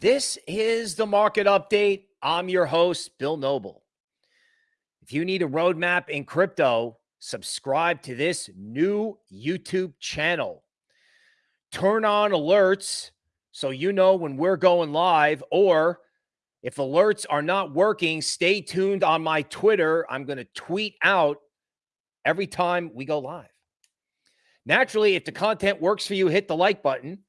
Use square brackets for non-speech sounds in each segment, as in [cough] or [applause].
This is the market update. I'm your host, Bill Noble. If you need a roadmap in crypto, subscribe to this new YouTube channel. Turn on alerts so you know when we're going live, or if alerts are not working, stay tuned on my Twitter. I'm going to tweet out every time we go live. Naturally, if the content works for you, hit the like button.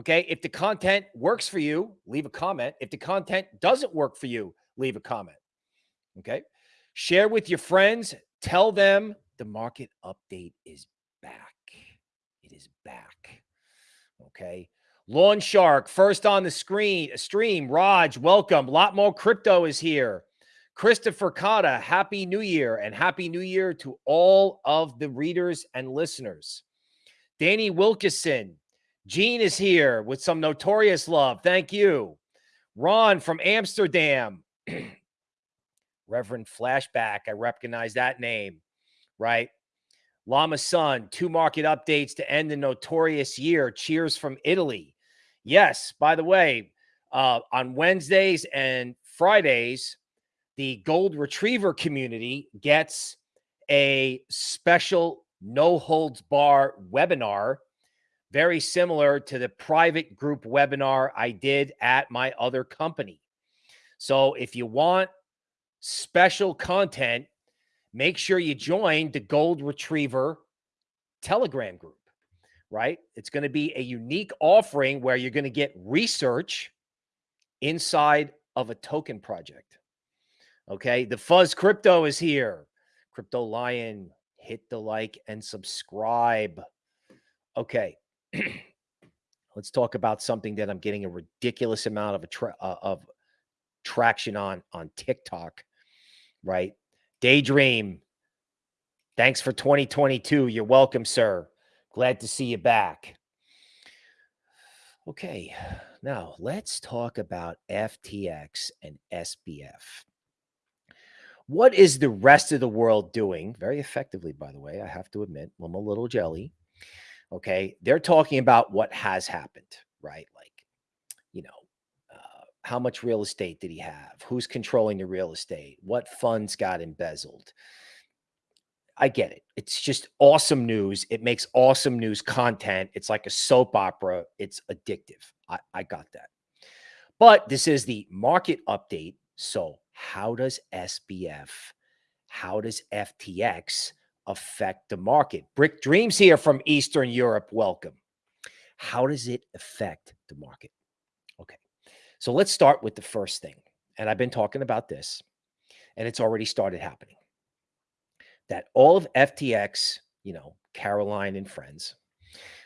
Okay. If the content works for you, leave a comment. If the content doesn't work for you, leave a comment. Okay. Share with your friends. Tell them the market update is back. It is back. Okay. Lawn Shark, first on the screen uh, stream. Raj, welcome. A lot more crypto is here. Christopher Cotta, happy new year and happy new year to all of the readers and listeners. Danny Wilkeson, Gene is here with some notorious love. Thank you. Ron from Amsterdam. [clears throat] Reverend Flashback. I recognize that name, right? Lama Sun, two market updates to end the notorious year. Cheers from Italy. Yes, by the way, uh, on Wednesdays and Fridays, the Gold Retriever community gets a special no holds bar webinar very similar to the private group webinar I did at my other company. So if you want special content, make sure you join the Gold Retriever Telegram group, right? It's going to be a unique offering where you're going to get research inside of a token project. Okay. The Fuzz Crypto is here. Crypto Lion, hit the like and subscribe. Okay. [clears throat] let's talk about something that I'm getting a ridiculous amount of tra- uh, of traction on on TikTok, right? Daydream. Thanks for 2022. You're welcome, sir. Glad to see you back. Okay, now let's talk about FTX and SBF. What is the rest of the world doing? Very effectively, by the way, I have to admit, I'm a little jelly. Okay. They're talking about what has happened, right? Like, you know, uh, how much real estate did he have? Who's controlling the real estate? What funds got embezzled? I get it. It's just awesome news. It makes awesome news content. It's like a soap opera. It's addictive. I, I got that. But this is the market update. So, how does SBF, how does FTX affect the market? Brick Dreams here from Eastern Europe. Welcome. How does it affect the market? Okay. So let's start with the first thing. And I've been talking about this, and it's already started happening. That all of FTX, you know, Caroline and friends,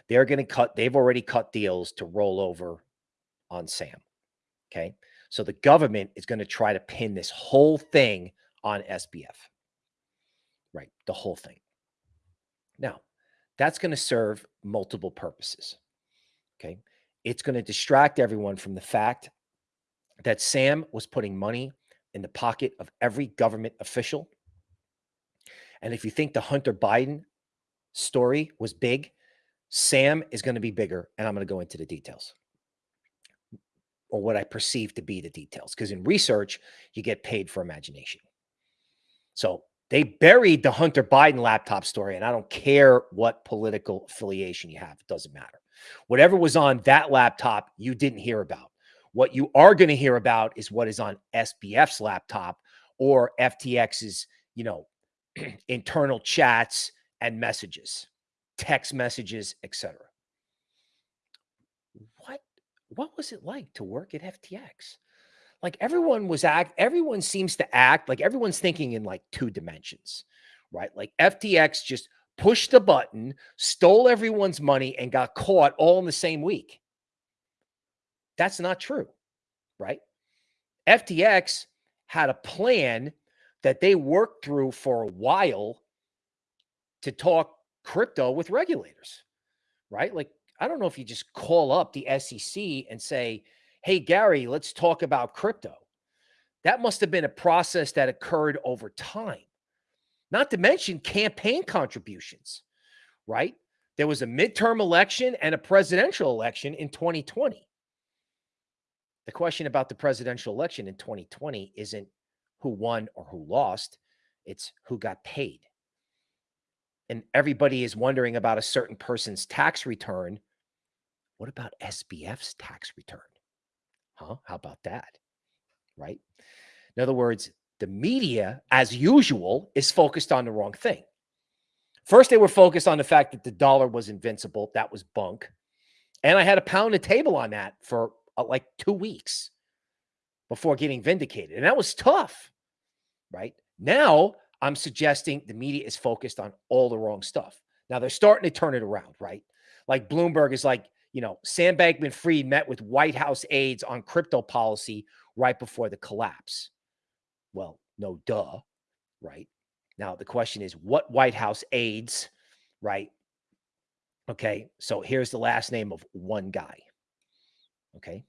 they're going to cut, they've already cut deals to roll over on Sam. Okay. So the government is going to try to pin this whole thing on SBF right? The whole thing. Now, that's going to serve multiple purposes. Okay. It's going to distract everyone from the fact that Sam was putting money in the pocket of every government official. And if you think the Hunter Biden story was big, Sam is going to be bigger. And I'm going to go into the details or what I perceive to be the details. Because in research, you get paid for imagination. So they buried the Hunter Biden laptop story, and I don't care what political affiliation you have, it doesn't matter. Whatever was on that laptop, you didn't hear about. What you are going to hear about is what is on SBF's laptop or FTX's, you know, [clears throat] internal chats and messages, text messages, etc. What what was it like to work at FTX? Like everyone was act everyone seems to act like everyone's thinking in like two dimensions right? Like ftx just pushed the button stole everyone's money and got caught all in the same week. That's not true right? Ftx had a plan that they worked through for a while to talk crypto with regulators right? Like i don't know if you just call up the sec and say Hey, Gary, let's talk about crypto. That must have been a process that occurred over time, not to mention campaign contributions, right? There was a midterm election and a presidential election in 2020. The question about the presidential election in 2020 isn't who won or who lost, it's who got paid. And everybody is wondering about a certain person's tax return. What about SBF's tax return? Huh? How about that? Right? In other words, the media, as usual, is focused on the wrong thing. First, they were focused on the fact that the dollar was invincible. That was bunk. And I had to pound the table on that for uh, like two weeks before getting vindicated. And that was tough, right? Now I'm suggesting the media is focused on all the wrong stuff. Now they're starting to turn it around, right? Like Bloomberg is like, you know, Sam Bankman Fried met with White House aides on crypto policy right before the collapse. Well, no duh, right? Now the question is what White House aides, right? Okay, so here's the last name of one guy. Okay.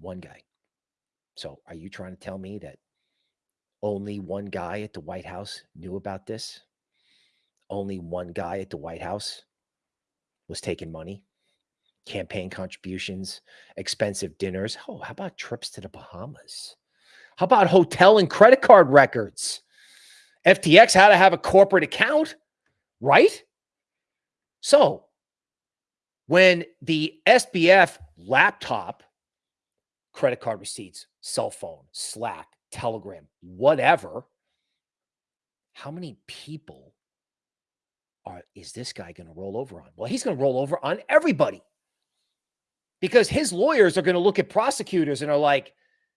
One guy. So are you trying to tell me that only one guy at the White House knew about this? Only one guy at the White House was taking money, campaign contributions, expensive dinners. Oh, how about trips to the Bahamas? How about hotel and credit card records? FTX had to have a corporate account, right? So when the SBF laptop, credit card receipts, cell phone, Slack, Telegram, whatever, how many people are is this guy going to roll over on? Well, he's going to roll over on everybody. Because his lawyers are going to look at prosecutors and are like,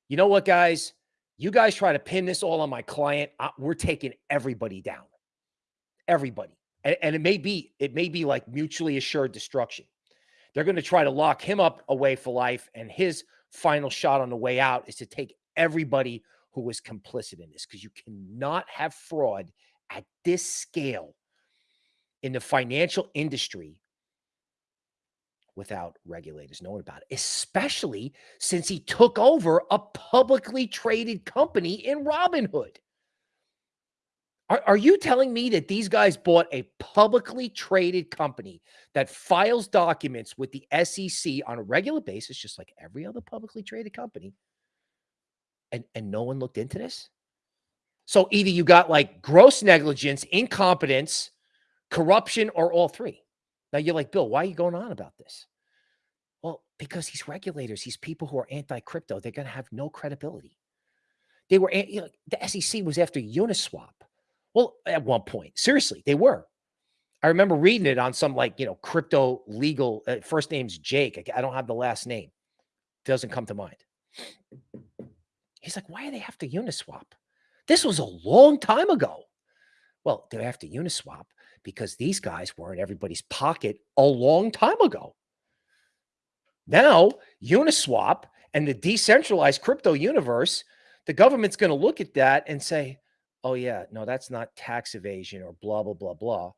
"You know what, guys? You guys try to pin this all on my client. I, we're taking everybody down. Everybody and, and it may be it may be like mutually assured destruction. They're going to try to lock him up away for life, and his final shot on the way out is to take everybody who was complicit in this because you cannot have fraud at this scale in the financial industry without regulators knowing about it, especially since he took over a publicly traded company in Robinhood. Are, are you telling me that these guys bought a publicly traded company that files documents with the SEC on a regular basis, just like every other publicly traded company, and, and no one looked into this? So either you got like gross negligence, incompetence, corruption, or all three. Now you're like, Bill, why are you going on about this? Well, because these regulators, these people who are anti crypto, they're going to have no credibility. They were, you know, the SEC was after Uniswap. Well, at one point, seriously, they were. I remember reading it on some like, you know, crypto legal, uh, first name's Jake. I, I don't have the last name. Doesn't come to mind. He's like, why do they to Uniswap? This was a long time ago. Well, they have to Uniswap because these guys were in everybody's pocket a long time ago. Now, Uniswap and the decentralized crypto universe, the government's going to look at that and say, oh yeah, no, that's not tax evasion or blah, blah, blah, blah.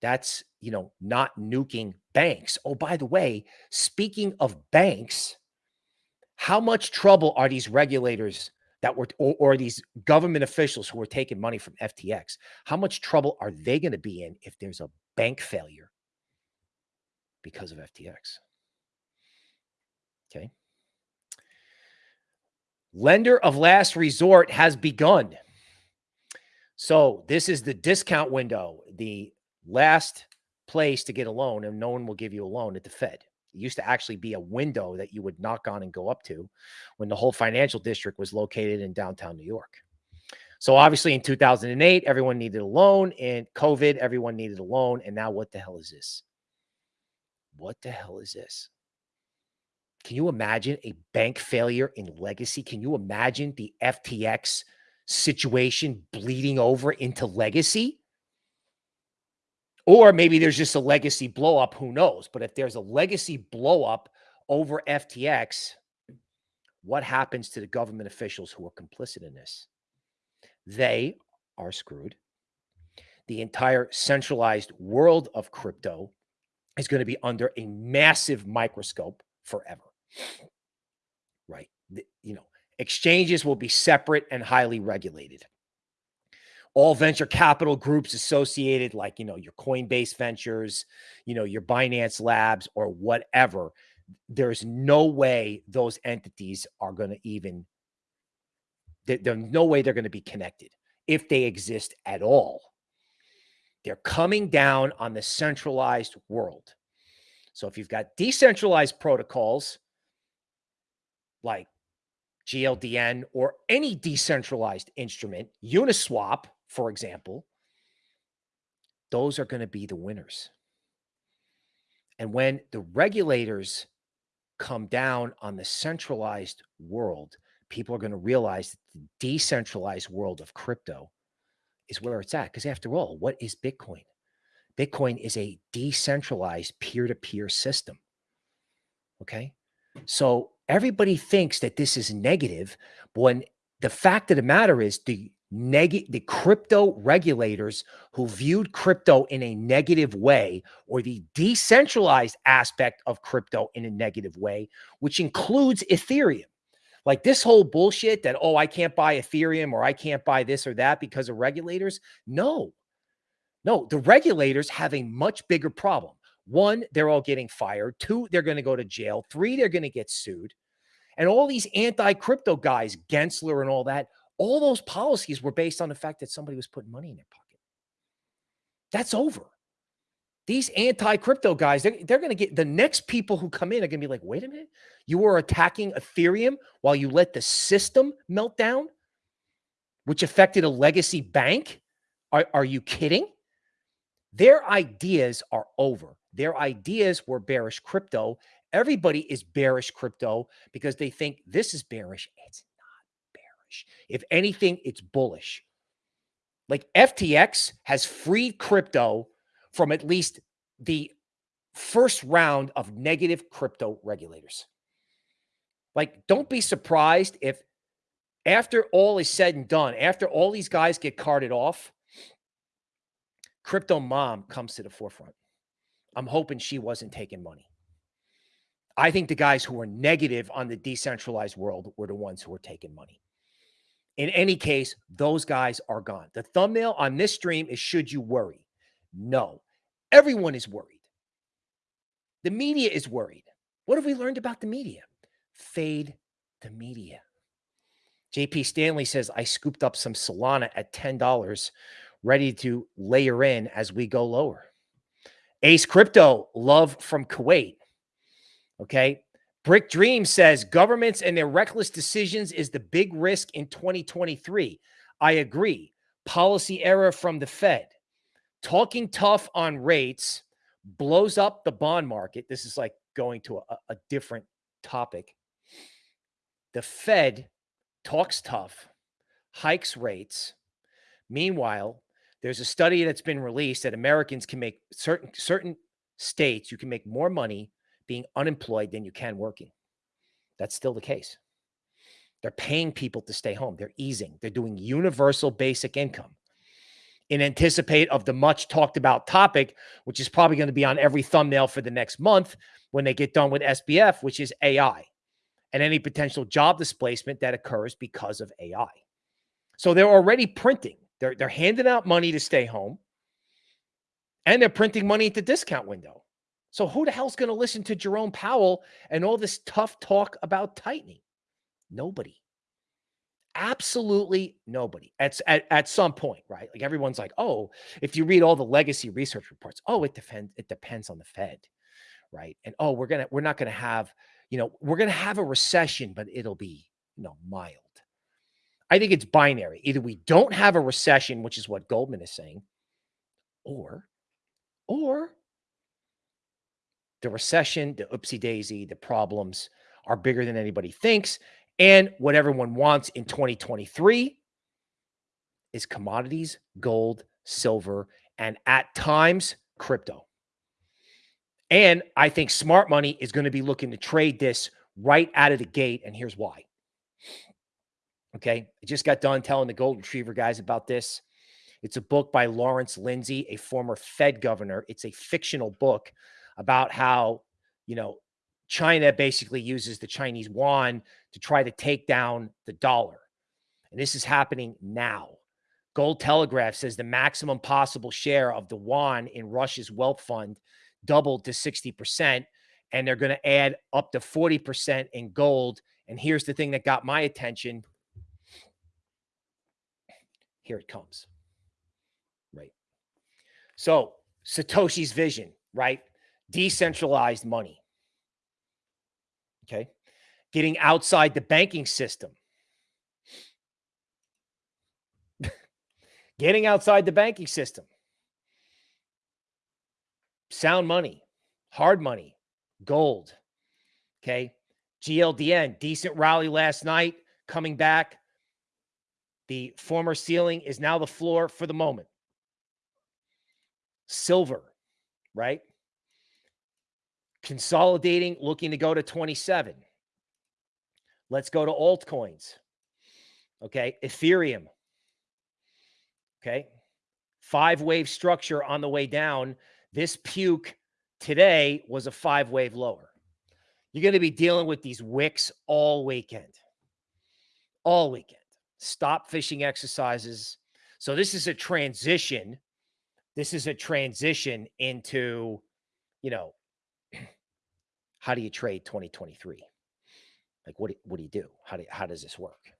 That's, you know, not nuking banks. Oh, by the way, speaking of banks, how much trouble are these regulators that were, or, or these government officials who were taking money from FTX? How much trouble are they going to be in if there's a bank failure because of FTX? Okay. Lender of last resort has begun. So this is the discount window, the last place to get a loan, and no one will give you a loan at the Fed. Used to actually be a window that you would knock on and go up to when the whole financial district was located in downtown New York. So obviously in 2008, everyone needed a loan. In COVID, everyone needed a loan. And now what the hell is this? What the hell is this? Can you imagine a bank failure in legacy? Can you imagine the FTX situation bleeding over into legacy. Or maybe there's just a legacy blow up. Who knows? But if there's a legacy blow up over FTX, what happens to the government officials who are complicit in this? They are screwed. The entire centralized world of crypto is going to be under a massive microscope forever. Right. You know, Exchanges will be separate and highly regulated. All venture capital groups associated, like, you know, your Coinbase Ventures, you know, your Binance Labs or whatever, there's no way those entities are going to even there's no way they're going to be connected if they exist at all. They're coming down on the centralized world. So if you've got decentralized protocols like GLDN or any decentralized instrument, Uniswap, for example, those are going to be the winners. And when the regulators come down on the centralized world, people are going to realize that the decentralized world of crypto is where it's at. Because after all, what is Bitcoin? Bitcoin is a decentralized peer to peer system. Okay. So everybody thinks that this is negative, when the fact of the matter is the negative the crypto regulators who viewed crypto in a negative way or the decentralized aspect of crypto in a negative way which includes ethereum. Like this whole bullshit that oh i can't buy ethereum or i can't buy this or that because of regulators. No. No the regulators have a much bigger problem. One they're all getting fired. Two they're going to go to jail. Three they're going to get sued. And all these anti-crypto guys gensler and all that all those policies were based on the fact that somebody was putting money in their pocket. That's over. These anti-crypto guys, they're, they're going to get the next people who come in are going to be like, wait a minute, you were attacking Ethereum while you let the system melt down, which affected a legacy bank. Are, are you kidding? Their ideas are over. Their ideas were bearish crypto. Everybody is bearish crypto because they think this is bearish. It's bearish. If anything, it's bullish. Like FTX has freed crypto from at least the first round of negative crypto regulators. Like, don't be surprised if after all is said and done, after all these guys get carted off, crypto mom comes to the forefront. I'm hoping she wasn't taking money. I think the guys who were negative on the decentralized world were the ones who were taking money. In any case, those guys are gone. The thumbnail on this stream is Should You Worry? No, everyone is worried. The media is worried. What have we learned about the media? Fade the media. JP Stanley says, I scooped up some Solana at $10, ready to layer in as we go lower. Ace Crypto, love from Kuwait. Okay. Brick Dream says governments and their reckless decisions is the big risk in 2023. I agree. Policy error from the Fed. Talking tough on rates blows up the bond market. This is like going to a, a different topic. The Fed talks tough, hikes rates. Meanwhile, there's a study that's been released that Americans can make certain certain states you can make more money being unemployed than you can working. That's still the case. They're paying people to stay home. They're easing. They're doing universal basic income in anticipate of the much talked about topic, which is probably going to be on every thumbnail for the next month when they get done with SBF, which is AI and any potential job displacement that occurs because of AI. So they're already printing. They're, they're handing out money to stay home and they're printing money at the discount window. So who the hell's going to listen to Jerome Powell and all this tough talk about tightening? Nobody. Absolutely nobody. At, at, at some point, right? Like everyone's like, oh, if you read all the legacy research reports, oh, it depends, it depends on the Fed, right? And oh, we're gonna, we're not gonna have, you know, we're gonna have a recession, but it'll be, you know, mild. I think it's binary. Either we don't have a recession, which is what Goldman is saying, or, or the recession, the oopsie daisy, the problems are bigger than anybody thinks. And what everyone wants in 2023 is commodities, gold, silver, and at times crypto. And I think smart money is going to be looking to trade this right out of the gate. And here's why. Okay. I just got done telling the gold retriever guys about this. It's a book by Lawrence Lindsey, a former Fed governor. It's a fictional book about how, you know, China basically uses the Chinese yuan to try to take down the dollar. And this is happening now. Gold Telegraph says the maximum possible share of the yuan in Russia's wealth fund doubled to 60%. and they're going to add up to 40% in gold. And here's the thing that got my attention. Here it comes. Right. So, Satoshi's vision, right? Decentralized money. Okay. Getting outside the banking system. [laughs] Getting outside the banking system. Sound money, hard money, gold. Okay. GLDN, decent rally last night, coming back. The former ceiling is now the floor for the moment. Silver, right? Consolidating, looking to go to 27. Let's go to altcoins. Okay. Ethereum. Okay. Five wave structure on the way down. This puke today was a five wave lower. You're going to be dealing with these wicks all weekend. All weekend. Stop fishing exercises. So this is a transition. This is a transition into, you know, how do you trade 2023? Like what do, what do you do? How do how does this work?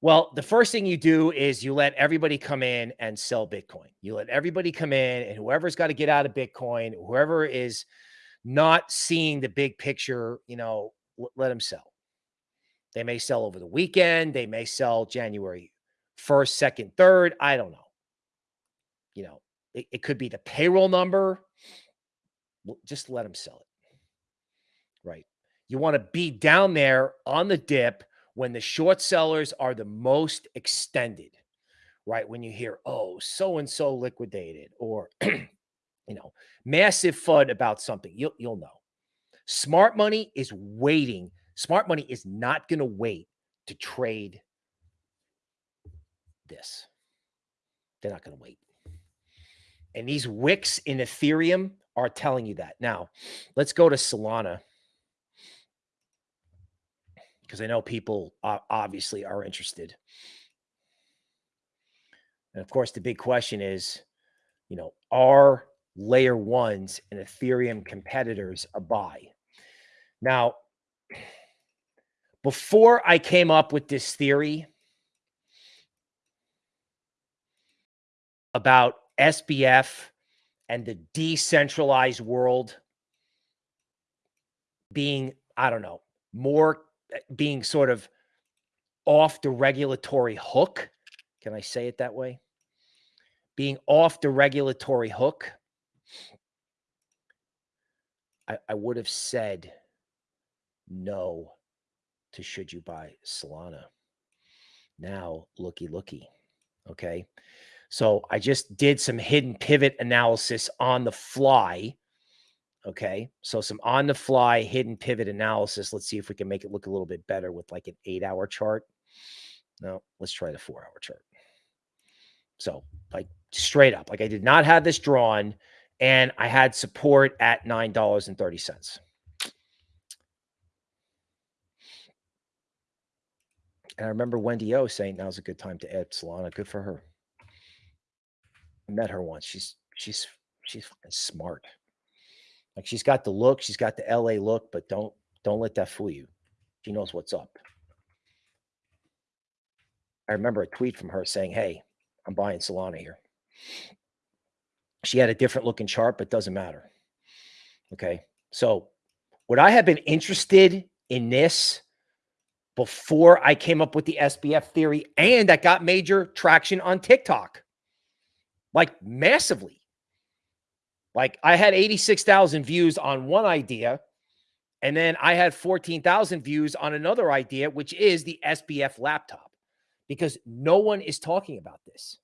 Well, the first thing you do is you let everybody come in and sell Bitcoin. You let everybody come in, and whoever's got to get out of Bitcoin, whoever is not seeing the big picture, you know, let them sell. They may sell over the weekend. They may sell January 1st, 2nd, 3rd. I don't know. You know, it, it could be the payroll number. Just let them sell it. Right. You want to be down there on the dip when the short sellers are the most extended, right? When you hear, oh, so and so liquidated, or [clears throat] you know, massive FUD about something, you'll you'll know. Smart money is waiting. Smart money is not going to wait to trade this. They're not going to wait. And these wicks in Ethereum are telling you that. Now, let's go to Solana because I know people obviously are interested. And of course, the big question is, you know, are layer ones and Ethereum competitors a buy? Now, before I came up with this theory about SBF and the decentralized world being, I don't know, more being sort of off the regulatory hook. Can I say it that way? Being off the regulatory hook. I, I would have said no to should you buy Solana. Now, looky, looky. Okay. So I just did some hidden pivot analysis on the fly Okay. So some on the fly hidden pivot analysis. Let's see if we can make it look a little bit better with like an eight hour chart. No, let's try the four hour chart. So like straight up, like I did not have this drawn and I had support at $9.30. And I remember Wendy O saying now's a good time to add Solana. Good for her. I met her once. She's she's she's smart. Like she's got the look, she's got the LA look, but don't don't let that fool you. She knows what's up. I remember a tweet from her saying, "Hey, I'm buying Solana here." She had a different looking chart, but doesn't matter. Okay. So, would I have been interested in this before I came up with the SBF theory and that got major traction on TikTok? Like massively. Like I had 86,000 views on one idea, and then I had 14,000 views on another idea, which is the SBF laptop, because no one is talking about this,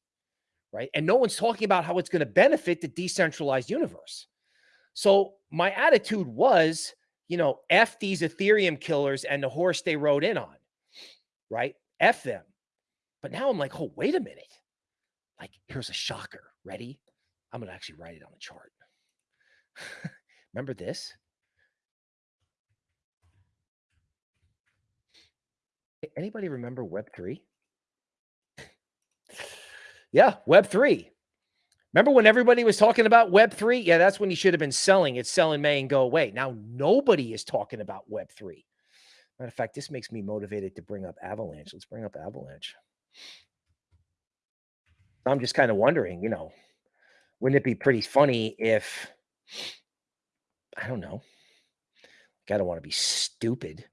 right? And no one's talking about how it's going to benefit the decentralized universe. So my attitude was, you know, F these Ethereum killers and the horse they rode in on, right? F them. But now I'm like, oh, wait a minute. Like, here's a shocker. Ready? I'm going to actually write it on the chart. [laughs] Remember this? Anybody remember Web3? yeah, Web3. Remember when everybody was talking about Web3? Yeah, that's when you should have been selling. It's sell in May and go away. Now nobody is talking about Web3. Matter of fact, this makes me motivated to bring up Avalanche. Let's bring up Avalanche. I'm just kind of wondering, you know, wouldn't it be pretty funny if, I don't know, I don't want to be stupid,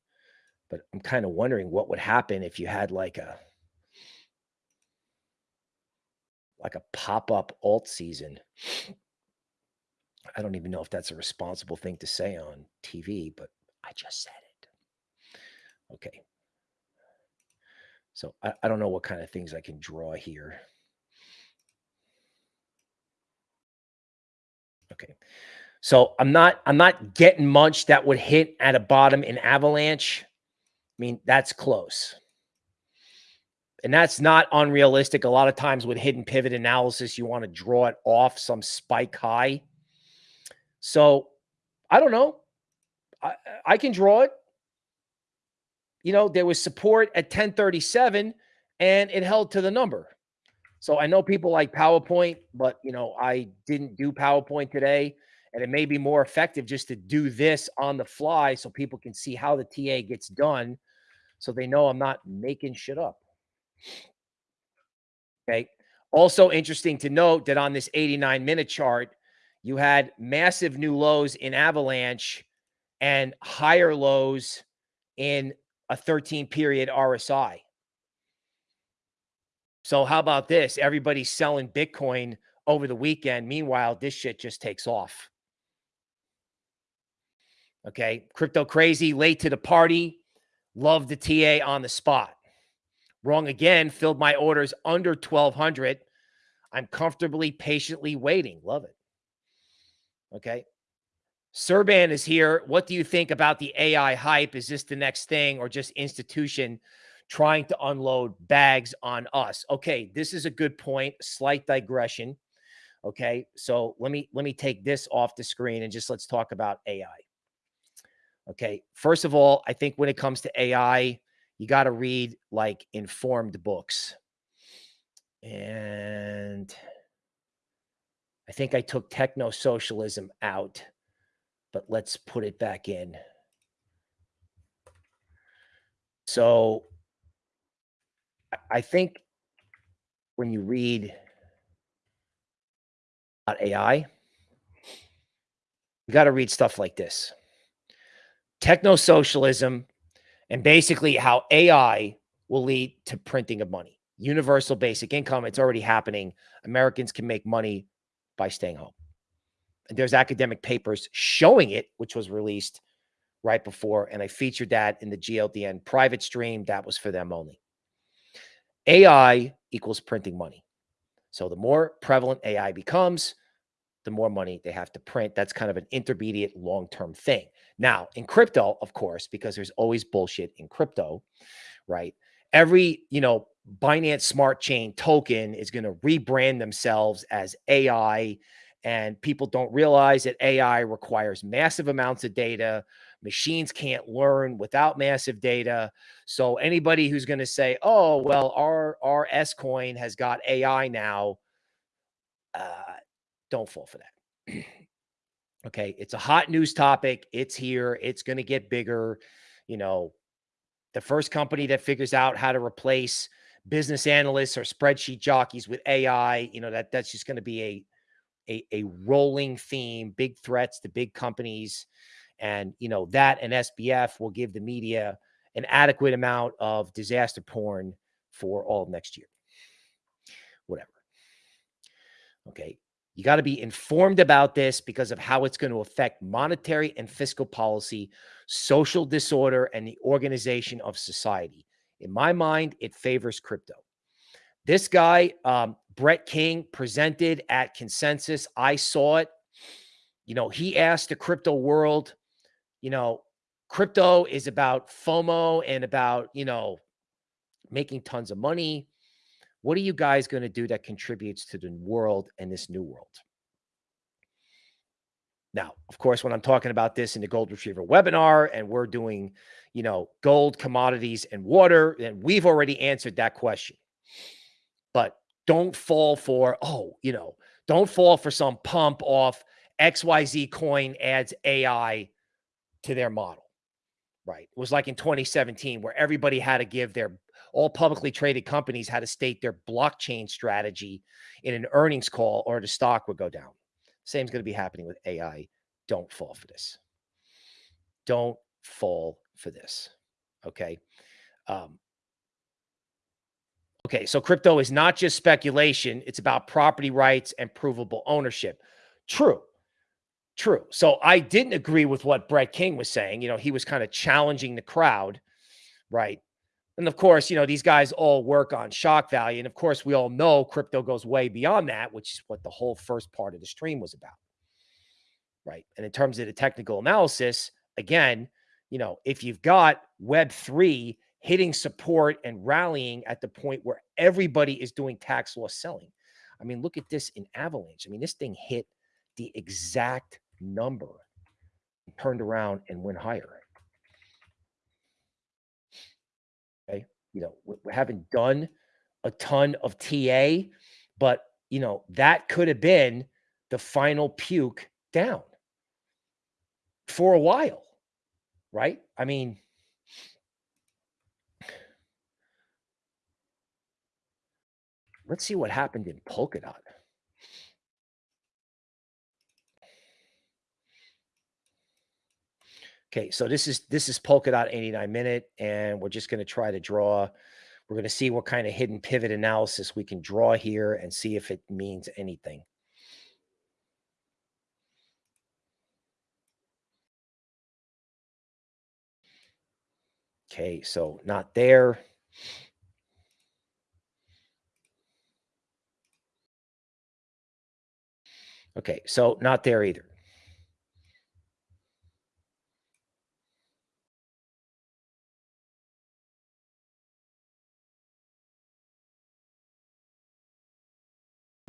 but I'm kind of wondering what would happen if you had like a, like a pop-up alt season. I don't even know if that's a responsible thing to say on TV, but I just said it. Okay. So I, I don't know what kind of things I can draw here. Okay. So I'm not I'm not getting much that would hit at a bottom in avalanche. I mean, that's close. And that's not unrealistic. A lot of times with hidden pivot analysis, you want to draw it off some spike high. So I don't know. I, I can draw it. You know, there was support at 1037 and it held to the number. So I know people like PowerPoint, but you know, I didn't do PowerPoint today. And it may be more effective just to do this on the fly so people can see how the TA gets done so they know I'm not making shit up. Okay. Also interesting to note that on this 89 minute chart, you had massive new lows in Avalanche and higher lows in a 13 period RSI. So how about this? Everybody's selling Bitcoin over the weekend. Meanwhile, this shit just takes off. Okay. Crypto crazy, late to the party. Love the TA on the spot. Wrong again. Filled my orders under 1200. I'm comfortably, patiently waiting. Love it. Okay. Serban is here. What do you think about the AI hype? Is this the next thing or just institution trying to unload bags on us. Okay, this is a good point. Slight digression. Okay, so let me let me take this off the screen and just let's talk about AI. Okay, first of all, I think when it comes to AI, you got to read like informed books. And I think I took techno socialism out, but let's put it back in. So I think when you read about AI, you got to read stuff like this techno socialism and basically how AI will lead to printing of money. Universal basic income, it's already happening. Americans can make money by staying home. And there's academic papers showing it, which was released right before. And I featured that in the GLDN private stream. That was for them only. AI equals printing money. So the more prevalent AI becomes, the more money they have to print. That's kind of an intermediate long-term thing. Now, in crypto, of course, because there's always bullshit in crypto, right? Every, you know, Binance Smart Chain token is going to rebrand themselves as AI and people don't realize that AI requires massive amounts of data, Machines can't learn without massive data. So anybody who's going to say, "Oh, well, our our S coin has got AI now," uh, don't fall for that. [clears throat] okay, it's a hot news topic. It's here. It's going to get bigger. You know, the first company that figures out how to replace business analysts or spreadsheet jockeys with AI, you know, that that's just going to be a a, a rolling theme, big threats to big companies. And, you know, that and SBF will give the media an adequate amount of disaster porn for all of next year. Whatever. Okay. You got to be informed about this because of how it's going to affect monetary and fiscal policy, social disorder, and the organization of society. In my mind, it favors crypto. This guy, um, Brett King, presented at Consensus. I saw it. You know, he asked the crypto world you know, crypto is about FOMO and about, you know, making tons of money. What are you guys going to do that contributes to the world and this new world? Now, of course, when I'm talking about this in the Gold Retriever webinar and we're doing, you know, gold, commodities, and water, then we've already answered that question. But don't fall for, oh, you know, Don't fall for some pump off XYZ coin adds AI to their model. Right. It was like in 2017 where everybody had to give their all publicly traded companies had to state their blockchain strategy in an earnings call or the stock would go down. Same's going to be happening with AI. Don't fall for this. Don't fall for this. Okay. Um, okay. So crypto is not just speculation, it's about property rights and provable ownership. True. True. So I didn't agree with what Brett King was saying. You know, he was kind of challenging the crowd, right? And of course, you know, these guys all work on shock value. And of course, we all know crypto goes way beyond that, which is what the whole first part of the stream was about. Right. And in terms of the technical analysis, again, you know, if you've got Web3 hitting support and rallying at the point where everybody is doing tax loss selling. I mean, look at this in Avalanche. I mean, this thing hit the exact number, turned around and went higher. Okay. You know, we, we haven't done a ton of TA, but, you know, that could have been the final puke down for a while, right? I mean, let's see what happened in Polkadot. Okay, so this is this is Polkadot 89 minute, and we're just going to try to draw. We're going to see what kind of hidden pivot analysis we can draw here and see if it means anything. Okay, so not there. Okay, so not there either.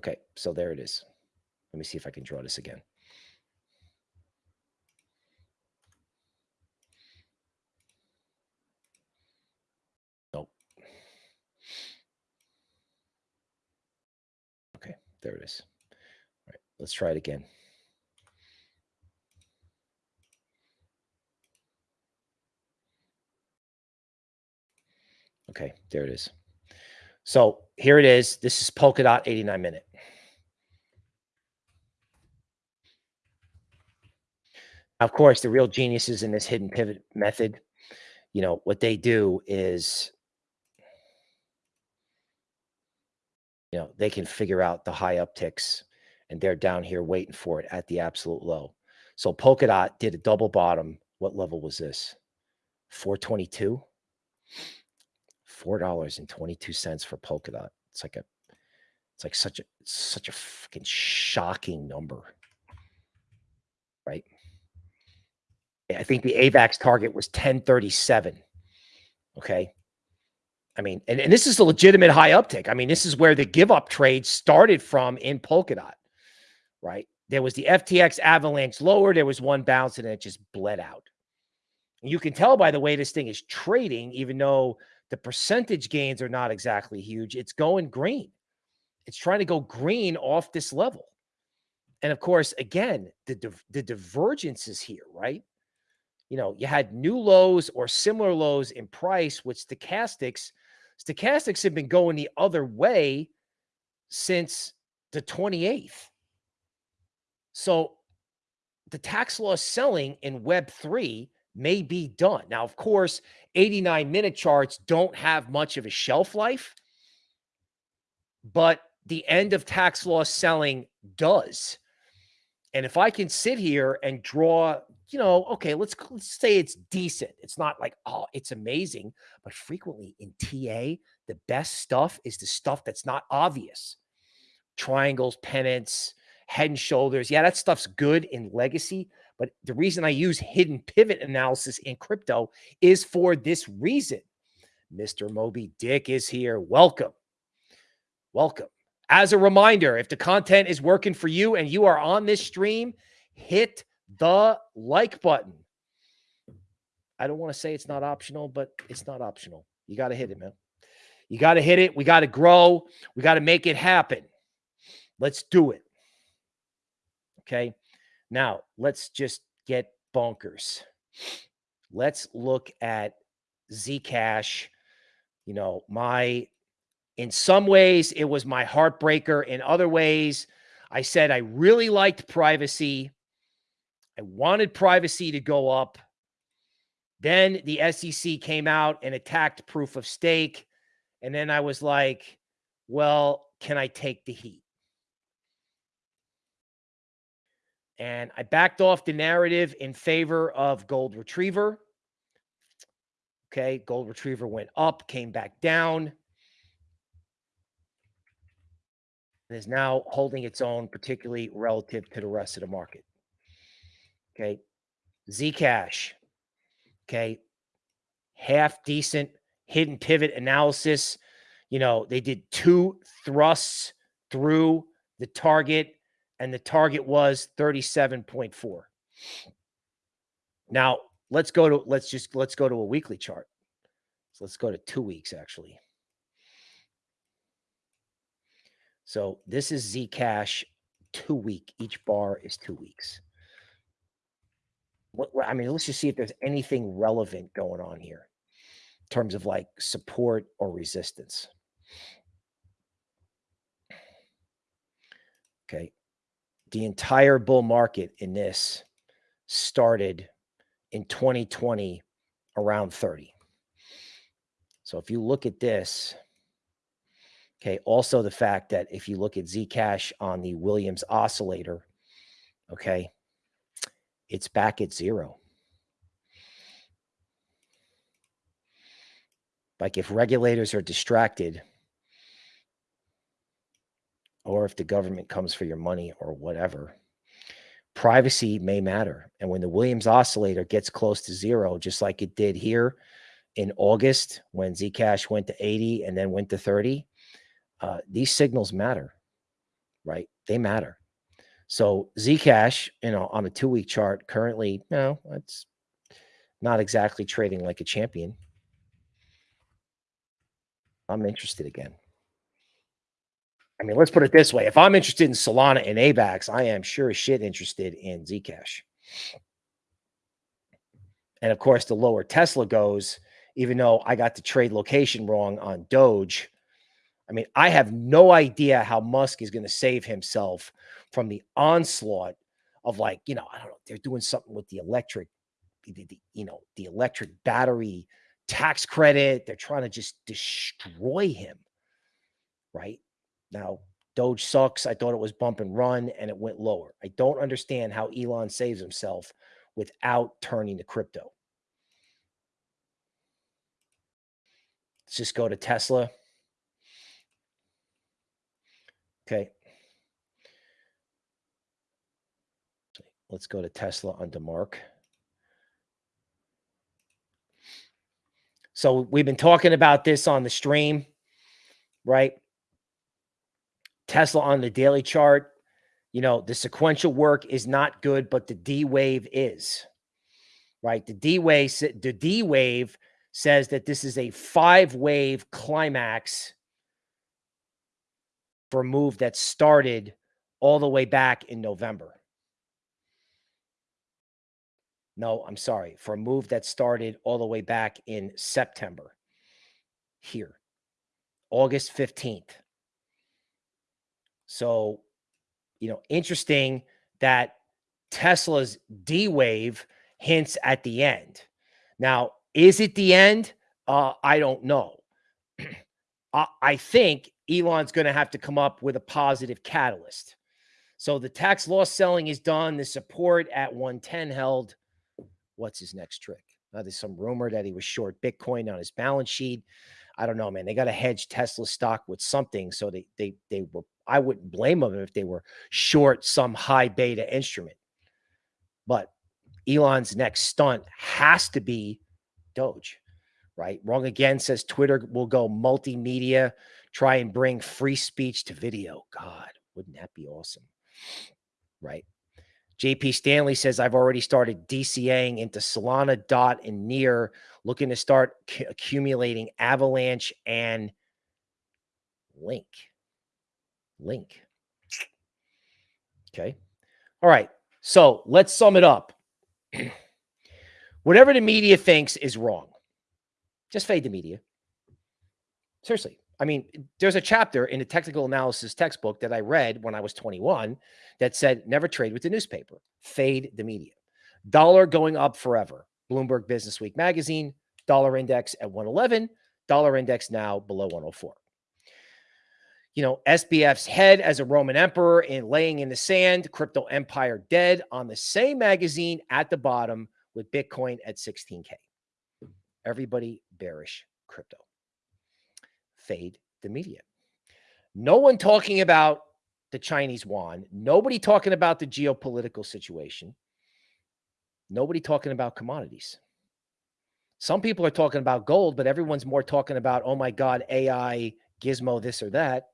Okay, so there it is. Let me see if I can draw this again. Nope. Okay, there it is. All right, let's try it again. Okay, there it is. So here it is. This is Polkadot 89 minute. Of course, the real geniuses in this hidden pivot method, you know, what they do is, you know, they can figure out the high upticks and they're down here waiting for it at the absolute low. So Polkadot did a double bottom. What level was this? 422? $4.22 for Polkadot. It's like a, it's like such a, such a fucking shocking number, right? I think the AVAX target was 1037. Okay. I mean, and, and this is a legitimate high uptick. I mean, this is where the give up trade started from in Polkadot, right? There was the FTX avalanche lower. There was one bounce and it just bled out. And you can tell by the way this thing is trading, even though the percentage gains are not exactly huge, it's going green. It's trying to go green off this level. And of course, again, the, the divergence is here, right? you know, you had new lows or similar lows in price with stochastics. Stochastics have been going the other way since the 28th. So the tax loss selling in Web3 may be done. Now, of course, 89 minute charts don't have much of a shelf life, but the end of tax loss selling does. And if I can sit here and draw you know, okay, let's, let's say it's decent. It's not like, oh, it's amazing. But frequently in TA, the best stuff is the stuff that's not obvious. Triangles, pennants, head and shoulders. Yeah, that stuff's good in legacy. But the reason I use hidden pivot analysis in crypto is for this reason. Mr. Moby Dick is here. Welcome. Welcome. As a reminder, if the content is working for you and you are on this stream, hit the like button. I don't want to say it's not optional, but it's not optional. You got to hit it, man. You got to hit it. We got to grow. We got to make it happen. Let's do it. Okay. Now let's just get bonkers. Let's look at Zcash. You know, my, in some ways, it was my heartbreaker. In other ways, I said I really liked privacy. I wanted privacy to go up. Then the SEC came out and attacked proof of stake. And then I was like, well, can I take the heat? And I backed off the narrative in favor of Gold Retriever. Okay, Gold Retriever went up, came back down, and is now holding its own, particularly relative to the rest of the market. Okay, Zcash. Okay, half decent hidden pivot analysis. You know, they did two thrusts through the target and the target was 37.4. Now, let's go to let's just let's go to a weekly chart. So let's go to 2 weeks actually. So this is Zcash 2 week. Each bar is 2 weeks. What I mean, let's just see if there's anything relevant going on here in terms of like support or resistance. Okay the entire bull market in this started in 2020 around 30. So if you look at this, okay, also the fact that if you look at Zcash on the Williams oscillator, okay, it's back at zero. Like if regulators are distracted, or if the government comes for your money or whatever, privacy may matter. And when the Williams oscillator gets close to zero, just like it did here in August when Zcash went to 80 and then went to 30, uh, these signals matter, right? They matter. So Zcash, you know, on a two week chart currently, you know, it's not exactly trading like a champion. I'm interested again. I mean, let's put it this way. If I'm interested in Solana and AVAX, I am sure as shit interested in Zcash. And of course, the lower Tesla goes, even though I got the trade location wrong on Doge. I mean, I have no idea how Musk is going to save himself from the onslaught of like, you know, I don't know, they're doing something with the electric, the, the, you know, the electric battery tax credit. They're trying to just destroy him, right? Now, Doge sucks. I thought it was bump and run and it went lower. I don't understand how Elon saves himself without turning to crypto. Let's just go to Tesla. Okay. Let's go to Tesla on DeMark. So we've been talking about this on the stream, right? Tesla on the daily chart, you know, the sequential work is not good, but the D wave is right. The D wave, the D wave says that this is a five wave climax for a move that started all the way back in November. No, I'm sorry, for a move that started all the way back in September here, August 15th. So, you know, interesting that Tesla's D wave hints at the end. Now, is it the end? Uh, I don't know. [clears throat] I, I think Elon's going to have to come up with a positive catalyst. So the tax loss selling is done. The support at 110 held. What's his next trick? Uh, there's some rumor that he was short Bitcoin on his balance sheet. I don't know, man. They got to hedge Tesla stock with something. So they they they were I wouldn't blame them if they were short some high beta instrument. But Elon's next stunt has to be Doge, right? Wrong again says Twitter will go multimedia, try and bring free speech to video. God, wouldn't that be awesome? Right. JP Stanley says, I've already started DCAing into Solana, DOT, and Near, looking to start accumulating Avalanche and Link. Link. Okay. All right. So let's sum it up. [clears throat] Whatever the media thinks is wrong. Just fade the media. Seriously. I mean, there's a chapter in the technical analysis textbook that I read when I was 21 that said never trade with the newspaper, fade the media. Dollar going up forever. Bloomberg Business Week magazine, dollar index at 111, dollar index now below 104. You know, SBF's head as a Roman emperor in laying in the sand, crypto empire dead on the same magazine at the bottom with Bitcoin at 16K. Everybody bearish crypto fade the media. No one talking about the Chinese yuan, nobody talking about the geopolitical situation, nobody talking about commodities. Some people are talking about gold, but everyone's more talking about, oh my God, AI, gizmo, this or that.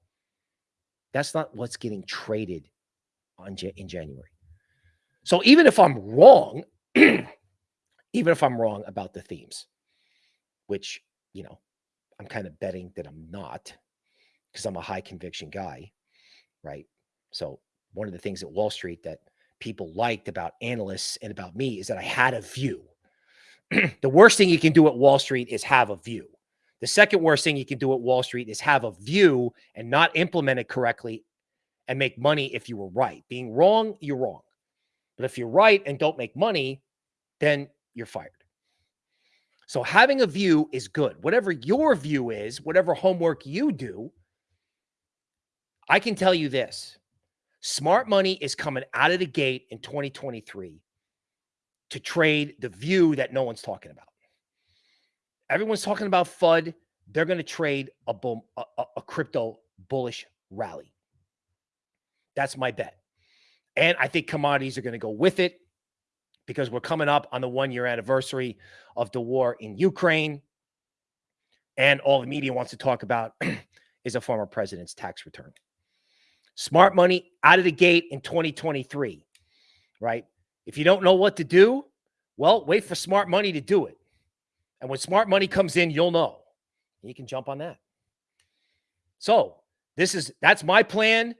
That's not what's getting traded on in January. So even if I'm wrong, [clears throat] even if I'm wrong about the themes, which, you know, I'm kind of betting that I'm not because I'm a high conviction guy, right? So one of the things at Wall Street that people liked about analysts and about me is that I had a view. [clears throat] the worst thing you can do at Wall Street is have a view. The second worst thing you can do at Wall Street is have a view and not implement it correctly and make money if you were right. Being wrong, you're wrong. But if you're right and don't make money, then you're fired. So having a view is good. Whatever your view is, whatever homework you do, I can tell you this. Smart money is coming out of the gate in 2023 to trade the view that no one's talking about. Everyone's talking about FUD. They're going to trade a, bull, a, a crypto bullish rally. That's my bet. And I think commodities are going to go with it because we're coming up on the one year anniversary of the war in Ukraine. And all the media wants to talk about [clears throat] is a former president's tax return. Smart money out of the gate in 2023, right? If you don't know what to do, well, wait for smart money to do it. And when smart money comes in, you'll know. You can jump on that. So, this is that's my plan.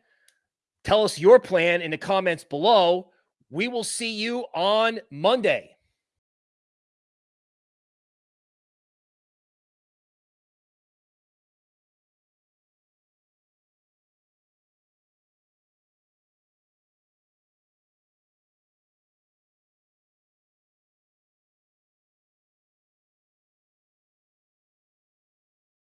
Tell us your plan in the comments below. We will see you on Monday.